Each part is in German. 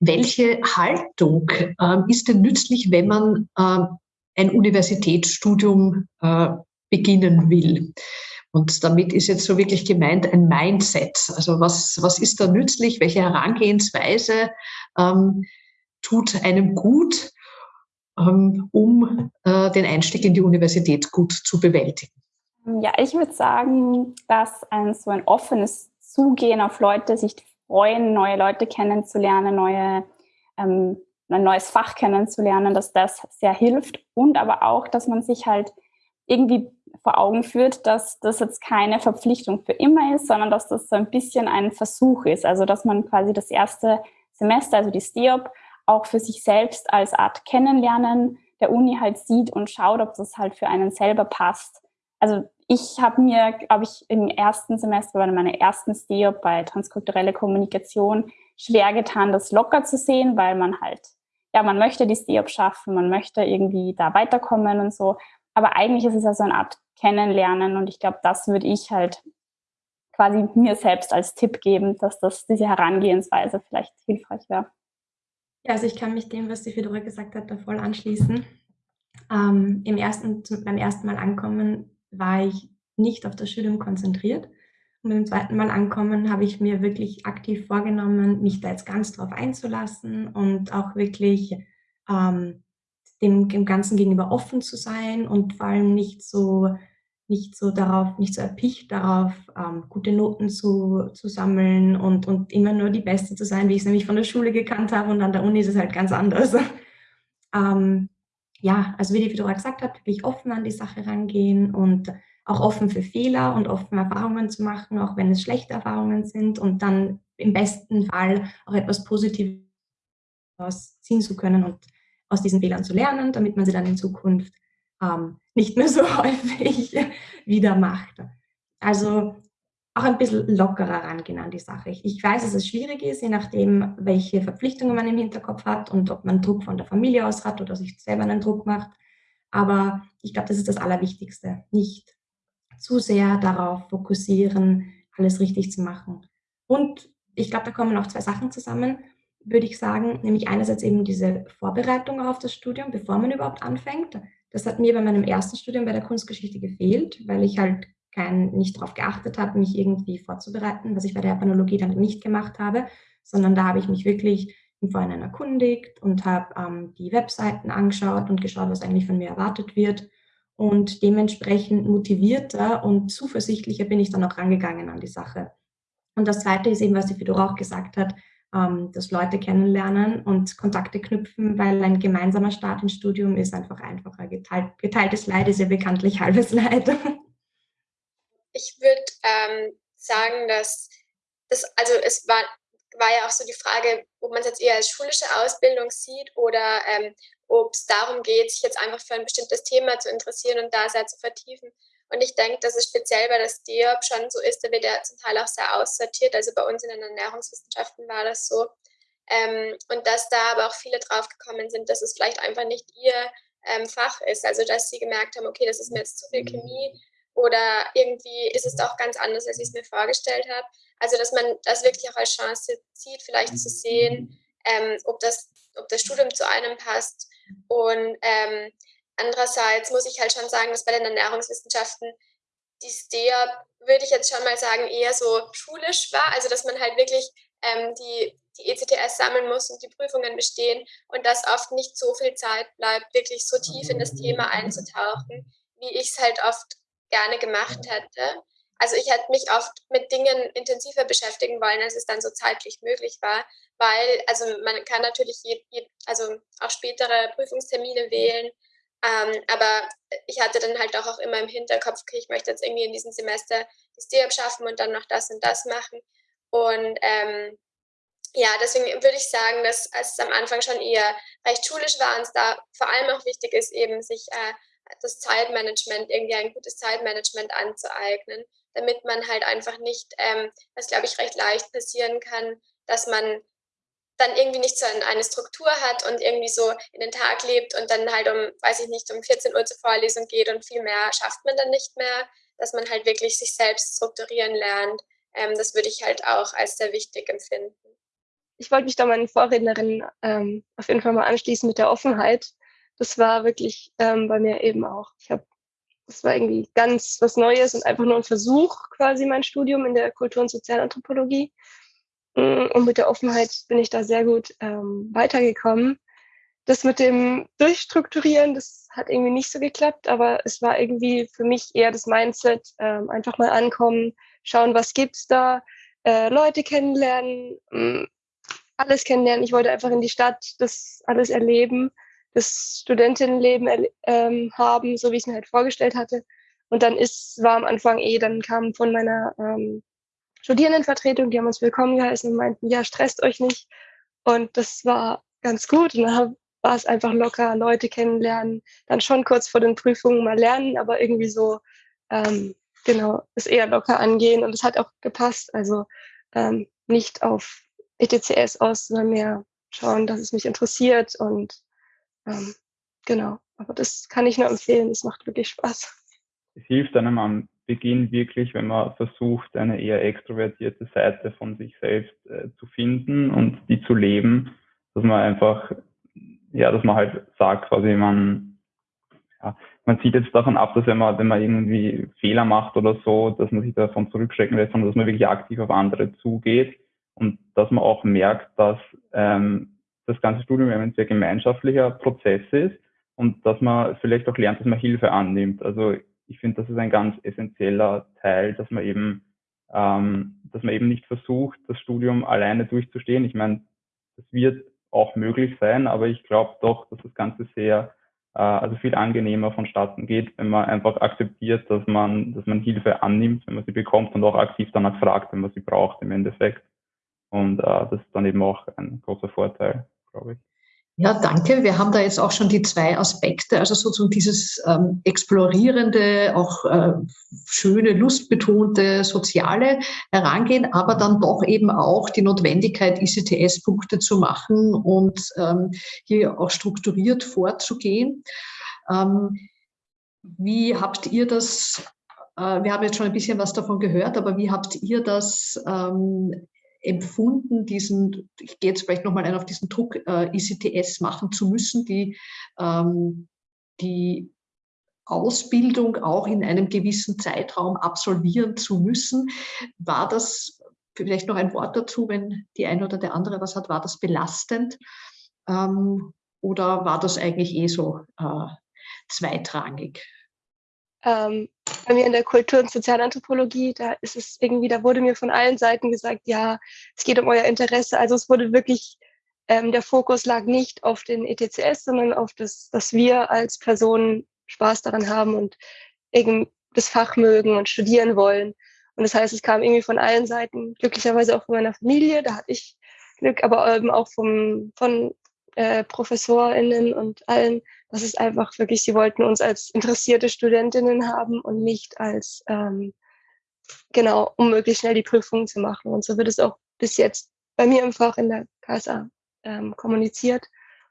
welche Haltung äh, ist denn nützlich, wenn man äh, ein Universitätsstudium äh, beginnen will? Und damit ist jetzt so wirklich gemeint ein Mindset. Also was, was ist da nützlich? Welche Herangehensweise ähm, tut einem gut, ähm, um äh, den Einstieg in die Universität gut zu bewältigen? Ja, ich würde sagen, dass ein so ein offenes Zugehen auf Leute, sich freuen, neue Leute kennenzulernen, neue, ähm, ein neues Fach kennenzulernen, dass das sehr hilft und aber auch, dass man sich halt irgendwie vor Augen führt, dass das jetzt keine Verpflichtung für immer ist, sondern dass das so ein bisschen ein Versuch ist. Also dass man quasi das erste Semester, also die STEOP, auch für sich selbst als Art Kennenlernen der Uni halt sieht und schaut, ob das halt für einen selber passt. Also ich habe mir, glaube ich, im ersten Semester bei meiner ersten STEOP bei transkulturelle Kommunikation schwer getan, das locker zu sehen, weil man halt, ja, man möchte die STEOP schaffen, man möchte irgendwie da weiterkommen und so. Aber eigentlich ist es ja so eine Art kennenlernen. Und ich glaube, das würde ich halt quasi mir selbst als Tipp geben, dass das diese Herangehensweise vielleicht hilfreich wäre. Ja, also ich kann mich dem, was die Fedora gesagt hat, da voll anschließen. Ähm, im ersten, beim ersten Mal ankommen war ich nicht auf das Studium konzentriert. Und beim zweiten Mal ankommen habe ich mir wirklich aktiv vorgenommen, mich da jetzt ganz drauf einzulassen und auch wirklich ähm, dem, dem Ganzen gegenüber offen zu sein und vor allem nicht so nicht so darauf, nicht so erpicht darauf, ähm, gute Noten zu, zu sammeln und, und immer nur die Beste zu sein, wie ich es nämlich von der Schule gekannt habe und an der Uni ist es halt ganz anders. ähm, ja, also wie die Fedora gesagt hat, wirklich offen an die Sache rangehen und auch offen für Fehler und offen Erfahrungen zu machen, auch wenn es schlechte Erfahrungen sind und dann im besten Fall auch etwas Positives ziehen zu können und aus diesen Fehlern zu lernen, damit man sie dann in Zukunft ähm, nicht mehr so häufig wieder macht. Also auch ein bisschen lockerer rangehen an die Sache. Ich weiß, dass es schwierig ist, je nachdem, welche Verpflichtungen man im Hinterkopf hat und ob man Druck von der Familie aus hat oder sich selber einen Druck macht. Aber ich glaube, das ist das Allerwichtigste. Nicht zu sehr darauf fokussieren, alles richtig zu machen. Und ich glaube, da kommen auch zwei Sachen zusammen, würde ich sagen. Nämlich einerseits eben diese Vorbereitung auf das Studium, bevor man überhaupt anfängt. Das hat mir bei meinem ersten Studium bei der Kunstgeschichte gefehlt, weil ich halt kein, nicht darauf geachtet habe, mich irgendwie vorzubereiten, was ich bei der Japanologie dann nicht gemacht habe, sondern da habe ich mich wirklich im Vorhinein erkundigt und habe ähm, die Webseiten angeschaut und geschaut, was eigentlich von mir erwartet wird. Und dementsprechend motivierter und zuversichtlicher bin ich dann auch rangegangen an die Sache. Und das Zweite ist eben, was die Fedora auch gesagt hat, ähm, dass Leute kennenlernen und Kontakte knüpfen, weil ein gemeinsamer Start ins Studium ist einfach einfacher. Geteilt, geteiltes Leid ist ja bekanntlich halbes Leid. Ich würde ähm, sagen, dass das, also es war, war ja auch so die Frage, ob man es jetzt eher als schulische Ausbildung sieht oder ähm, ob es darum geht, sich jetzt einfach für ein bestimmtes Thema zu interessieren und da sehr zu vertiefen. Und ich denke, dass es speziell bei der STEOP schon so ist, da wird ja zum Teil auch sehr aussortiert. Also bei uns in den Ernährungswissenschaften war das so. Ähm, und dass da aber auch viele drauf gekommen sind, dass es vielleicht einfach nicht ihr ähm, Fach ist. Also dass sie gemerkt haben, okay, das ist mir jetzt zu viel Chemie oder irgendwie ist es doch ganz anders, als ich es mir vorgestellt habe. Also dass man das wirklich auch als Chance sieht, vielleicht zu sehen, ähm, ob, das, ob das Studium zu einem passt. Und ähm, Andererseits muss ich halt schon sagen, dass bei den Ernährungswissenschaften die STEA, würde ich jetzt schon mal sagen, eher so schulisch war. Also dass man halt wirklich ähm, die, die ECTS sammeln muss und die Prüfungen bestehen und dass oft nicht so viel Zeit bleibt, wirklich so tief in das Thema einzutauchen, wie ich es halt oft gerne gemacht hätte. Also ich hätte mich oft mit Dingen intensiver beschäftigen wollen, als es dann so zeitlich möglich war, weil also man kann natürlich je, je, also auch spätere Prüfungstermine wählen ähm, aber ich hatte dann halt auch, auch immer im Hinterkopf, okay, ich möchte jetzt irgendwie in diesem Semester die STEAB schaffen und dann noch das und das machen. Und ähm, ja, deswegen würde ich sagen, dass es am Anfang schon eher recht schulisch war und es da vor allem auch wichtig ist, eben sich äh, das Zeitmanagement, irgendwie ein gutes Zeitmanagement anzueignen, damit man halt einfach nicht, ähm, was glaube ich recht leicht passieren kann, dass man dann irgendwie nicht so eine Struktur hat und irgendwie so in den Tag lebt und dann halt um, weiß ich nicht, um 14 Uhr zur Vorlesung geht und viel mehr schafft man dann nicht mehr, dass man halt wirklich sich selbst strukturieren lernt. Ähm, das würde ich halt auch als sehr wichtig empfinden. ich wollte mich da meinen Vorrednerinnen ähm, auf jeden Fall mal anschließen mit der Offenheit. Das war wirklich ähm, bei mir eben auch. Ich habe, das war irgendwie ganz was Neues und einfach nur ein Versuch, quasi mein Studium in der Kultur- und Sozialanthropologie. Mm, und mit der Offenheit bin ich da sehr gut ähm, weitergekommen. Das mit dem Durchstrukturieren, das hat irgendwie nicht so geklappt, aber es war irgendwie für mich eher das Mindset, ähm, einfach mal ankommen, schauen, was gibt's da, äh, Leute kennenlernen, mm, alles kennenlernen. Ich wollte einfach in die Stadt das alles erleben, das Studentinnenleben ähm, haben, so wie ich es mir halt vorgestellt hatte. Und dann ist, war am Anfang eh, dann kam von meiner ähm, Studierendenvertretung, die haben uns willkommen geheißen und meinten, ja, stresst euch nicht. Und das war ganz gut. Und dann war es einfach locker, Leute kennenlernen, dann schon kurz vor den Prüfungen mal lernen, aber irgendwie so, ähm, genau, es eher locker angehen. Und es hat auch gepasst. Also ähm, nicht auf ETCS aus, sondern mehr schauen, dass es mich interessiert und ähm, genau. Aber das kann ich nur empfehlen, es macht wirklich Spaß. Es hilft einem am Beginn wirklich, wenn man versucht, eine eher extrovertierte Seite von sich selbst äh, zu finden und die zu leben, dass man einfach, ja, dass man halt sagt, quasi man, ja, man sieht jetzt davon ab, dass wenn man, wenn man irgendwie Fehler macht oder so, dass man sich davon zurückschrecken lässt, sondern dass man wirklich aktiv auf andere zugeht und dass man auch merkt, dass ähm, das ganze Studium ein sehr gemeinschaftlicher Prozess ist und dass man vielleicht auch lernt, dass man Hilfe annimmt. Also ich finde, das ist ein ganz essentieller Teil, dass man eben, ähm, dass man eben nicht versucht, das Studium alleine durchzustehen. Ich meine, das wird auch möglich sein, aber ich glaube doch, dass das Ganze sehr, äh, also viel angenehmer vonstatten geht, wenn man einfach akzeptiert, dass man, dass man Hilfe annimmt, wenn man sie bekommt und auch aktiv danach fragt, wenn man sie braucht im Endeffekt. Und äh, das ist dann eben auch ein großer Vorteil, glaube ich. Ja, danke. Wir haben da jetzt auch schon die zwei Aspekte, also sozusagen dieses ähm, explorierende, auch äh, schöne, lustbetonte, soziale Herangehen, aber dann doch eben auch die Notwendigkeit, ICTS-Punkte zu machen und ähm, hier auch strukturiert vorzugehen. Ähm, wie habt ihr das äh, wir haben jetzt schon ein bisschen was davon gehört, aber wie habt ihr das ähm, empfunden, diesen, ich gehe jetzt vielleicht nochmal ein auf diesen Druck, äh, ICTS machen zu müssen, die, ähm, die Ausbildung auch in einem gewissen Zeitraum absolvieren zu müssen. War das, vielleicht noch ein Wort dazu, wenn die eine oder der andere was hat, war das belastend? Ähm, oder war das eigentlich eh so äh, zweitrangig? Ähm, bei mir in der Kultur- und Sozialanthropologie, da ist es irgendwie, da wurde mir von allen Seiten gesagt, ja, es geht um euer Interesse. Also es wurde wirklich, ähm, der Fokus lag nicht auf den ETCS, sondern auf das, dass wir als Personen Spaß daran haben und eben das Fach mögen und studieren wollen. Und das heißt, es kam irgendwie von allen Seiten, glücklicherweise auch von meiner Familie, da hatte ich Glück, aber eben auch vom, von äh, ProfessorInnen und allen, das ist einfach wirklich, sie wollten uns als interessierte Studentinnen haben und nicht als, ähm, genau, um möglichst schnell die Prüfungen zu machen. Und so wird es auch bis jetzt bei mir im Fach in der KSA ähm, kommuniziert.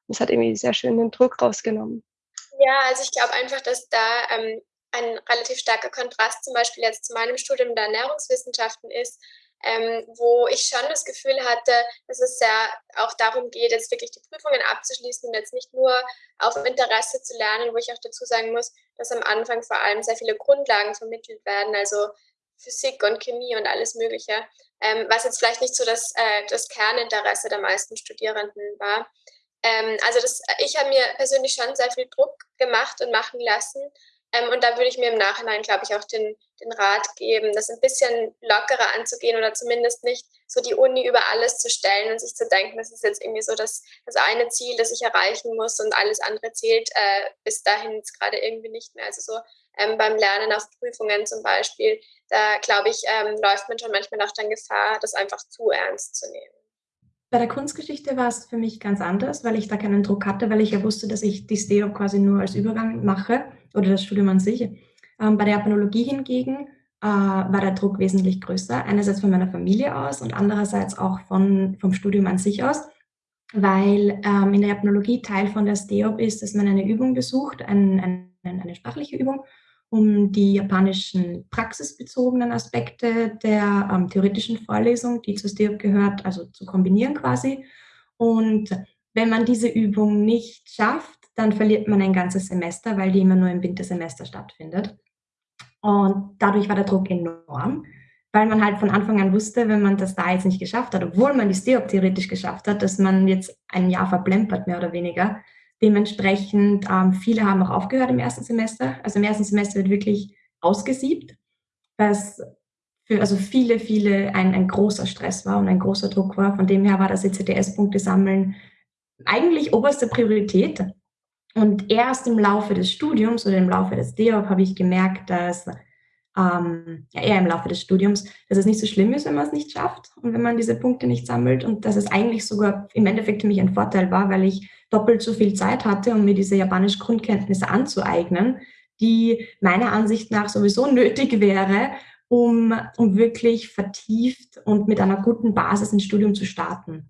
Und es hat irgendwie sehr schön den Druck rausgenommen. Ja, also ich glaube einfach, dass da ähm, ein relativ starker Kontrast zum Beispiel jetzt zu meinem Studium der Ernährungswissenschaften ist, ähm, wo ich schon das Gefühl hatte, dass es ja auch darum geht, jetzt wirklich die Prüfungen abzuschließen und jetzt nicht nur auf Interesse zu lernen, wo ich auch dazu sagen muss, dass am Anfang vor allem sehr viele Grundlagen vermittelt werden, also Physik und Chemie und alles Mögliche, ähm, was jetzt vielleicht nicht so das, äh, das Kerninteresse der meisten Studierenden war. Ähm, also das, ich habe mir persönlich schon sehr viel Druck gemacht und machen lassen, ähm, und da würde ich mir im Nachhinein, glaube ich, auch den, den Rat geben, das ein bisschen lockerer anzugehen oder zumindest nicht so die Uni über alles zu stellen und sich zu denken, das ist jetzt irgendwie so das, das eine Ziel, das ich erreichen muss und alles andere zählt äh, bis dahin gerade irgendwie nicht mehr. Also so ähm, beim Lernen auf Prüfungen zum Beispiel, da glaube ich, ähm, läuft man schon manchmal auch dann Gefahr, das einfach zu ernst zu nehmen. Bei der Kunstgeschichte war es für mich ganz anders, weil ich da keinen Druck hatte, weil ich ja wusste, dass ich die STEO quasi nur als Übergang mache oder das Studium an sich. Ähm, bei der Japanologie hingegen äh, war der Druck wesentlich größer, einerseits von meiner Familie aus und andererseits auch von, vom Studium an sich aus, weil ähm, in der Japanologie Teil von der STEOP ist, dass man eine Übung besucht, ein, ein, eine sprachliche Übung um die japanischen praxisbezogenen Aspekte der ähm, theoretischen Vorlesung, die zu STEOP gehört, also zu kombinieren quasi. Und wenn man diese Übung nicht schafft, dann verliert man ein ganzes Semester, weil die immer nur im Wintersemester stattfindet. Und dadurch war der Druck enorm, weil man halt von Anfang an wusste, wenn man das da jetzt nicht geschafft hat, obwohl man die STEOP theoretisch geschafft hat, dass man jetzt ein Jahr verplempert, mehr oder weniger. Dementsprechend, ähm, viele haben auch aufgehört im ersten Semester. Also im ersten Semester wird wirklich ausgesiebt, was für also viele, viele ein, ein großer Stress war und ein großer Druck war. Von dem her war das ECTS-Punkte sammeln eigentlich oberste Priorität. Und erst im Laufe des Studiums oder im Laufe des DEOP habe ich gemerkt, dass ähm, ja, eher im Laufe des Studiums, dass es nicht so schlimm ist, wenn man es nicht schafft und wenn man diese Punkte nicht sammelt und dass es eigentlich sogar im Endeffekt für mich ein Vorteil war, weil ich doppelt so viel Zeit hatte, um mir diese japanischen Grundkenntnisse anzueignen, die meiner Ansicht nach sowieso nötig wäre, um, um wirklich vertieft und mit einer guten Basis ins Studium zu starten.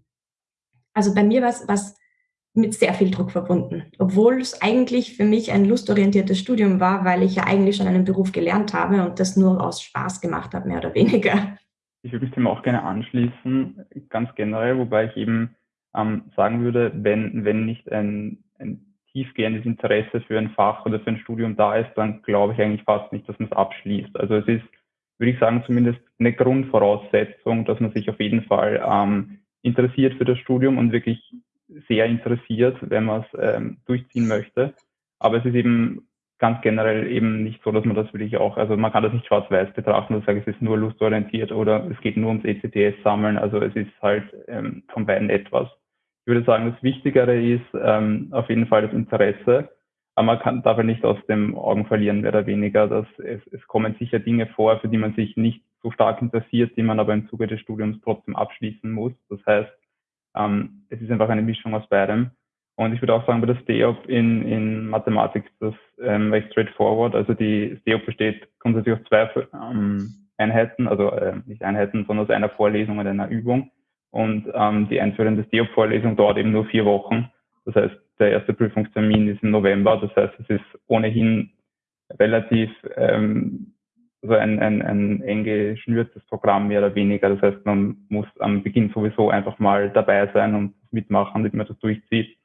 Also bei mir war es mit sehr viel Druck verbunden, obwohl es eigentlich für mich ein lustorientiertes Studium war, weil ich ja eigentlich schon einen Beruf gelernt habe und das nur aus Spaß gemacht habe, mehr oder weniger. Ich würde mich dem auch gerne anschließen, ganz generell, wobei ich eben ähm, sagen würde, wenn, wenn nicht ein, ein tiefgehendes Interesse für ein Fach oder für ein Studium da ist, dann glaube ich eigentlich fast nicht, dass man es abschließt. Also es ist, würde ich sagen, zumindest eine Grundvoraussetzung, dass man sich auf jeden Fall ähm, interessiert für das Studium und wirklich sehr interessiert, wenn man es ähm, durchziehen möchte. Aber es ist eben ganz generell eben nicht so, dass man das wirklich auch, also man kann das nicht schwarz-weiß betrachten und sagen, es ist nur lustorientiert oder es geht nur ums ECTS sammeln. Also es ist halt ähm, von beiden etwas. Ich würde sagen, das Wichtigere ist ähm, auf jeden Fall das Interesse. Aber man kann, darf nicht aus dem Augen verlieren, mehr oder weniger, dass es, es kommen sicher Dinge vor, für die man sich nicht so stark interessiert, die man aber im Zuge des Studiums trotzdem abschließen muss. Das heißt, ähm, es ist einfach eine Mischung aus beidem. Und ich würde auch sagen, bei der STEOP in, in Mathematik ist das ähm, recht straightforward. Also die STEOP besteht grundsätzlich aus zwei ähm, Einheiten, also äh, nicht Einheiten, sondern aus einer Vorlesung und einer Übung. Und ähm, die einführende STEOP-Vorlesung dauert eben nur vier Wochen. Das heißt, der erste Prüfungstermin ist im November. Das heißt, es ist ohnehin relativ ähm, so ein, ein, ein eng geschnürtes Programm mehr oder weniger. Das heißt, man muss am Beginn sowieso einfach mal dabei sein und mitmachen, damit man das durchzieht.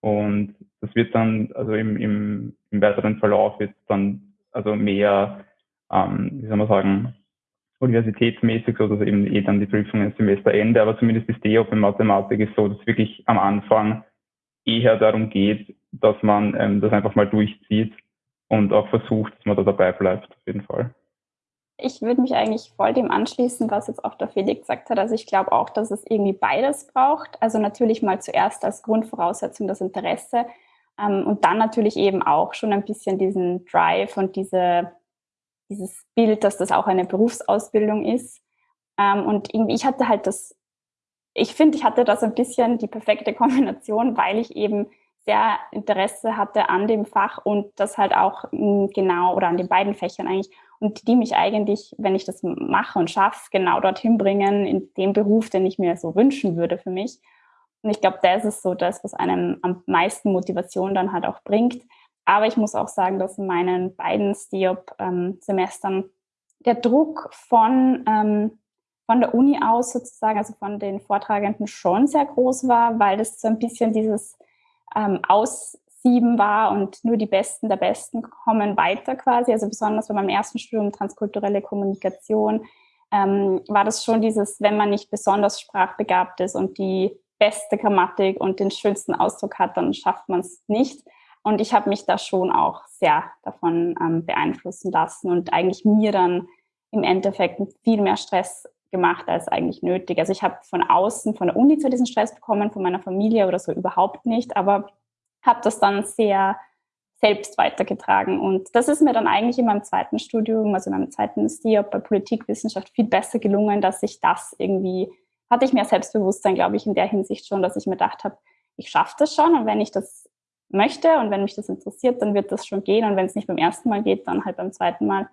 Und das wird dann, also im, im, im weiteren Verlauf wird dann also mehr, ähm, wie soll man sagen, universitätsmäßig, so dass eben eh dann die Prüfungen Semesterende, aber zumindest ist die auch in Mathematik ist so, dass wirklich am Anfang eher darum geht, dass man ähm, das einfach mal durchzieht und auch versucht, dass man da dabei bleibt, auf jeden Fall. Ich würde mich eigentlich voll dem anschließen, was jetzt auch der Felix gesagt hat. Also ich glaube auch, dass es irgendwie beides braucht. Also natürlich mal zuerst als Grundvoraussetzung das Interesse ähm, und dann natürlich eben auch schon ein bisschen diesen Drive und diese, dieses Bild, dass das auch eine Berufsausbildung ist. Ähm, und irgendwie, ich hatte halt das, ich finde, ich hatte das ein bisschen die perfekte Kombination, weil ich eben sehr Interesse hatte an dem Fach und das halt auch mm, genau oder an den beiden Fächern eigentlich und die mich eigentlich, wenn ich das mache und schaffe, genau dorthin bringen, in dem Beruf, den ich mir so wünschen würde für mich. Und ich glaube, das ist so das, was einem am meisten Motivation dann halt auch bringt. Aber ich muss auch sagen, dass in meinen beiden STIOP-Semestern der Druck von, ähm, von der Uni aus sozusagen, also von den Vortragenden schon sehr groß war, weil das so ein bisschen dieses ähm, Aus sieben war und nur die Besten der Besten kommen weiter quasi. Also besonders bei meinem ersten Studium transkulturelle Kommunikation ähm, war das schon dieses, wenn man nicht besonders sprachbegabt ist und die beste Grammatik und den schönsten Ausdruck hat, dann schafft man es nicht. Und ich habe mich da schon auch sehr davon ähm, beeinflussen lassen und eigentlich mir dann im Endeffekt viel mehr Stress gemacht als eigentlich nötig. Also ich habe von außen, von der Uni zwar diesen Stress bekommen, von meiner Familie oder so überhaupt nicht, aber habe das dann sehr selbst weitergetragen. Und das ist mir dann eigentlich in meinem zweiten Studium, also in meinem zweiten STIOP bei Politikwissenschaft viel besser gelungen, dass ich das irgendwie, hatte ich mehr Selbstbewusstsein, glaube ich, in der Hinsicht schon, dass ich mir gedacht habe, ich schaffe das schon und wenn ich das möchte und wenn mich das interessiert, dann wird das schon gehen und wenn es nicht beim ersten Mal geht, dann halt beim zweiten Mal.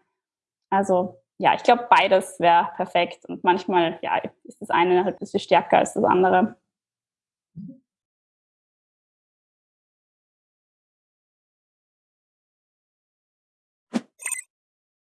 Also ja, ich glaube, beides wäre perfekt und manchmal ja, ist das eine halt ein bisschen stärker als das andere.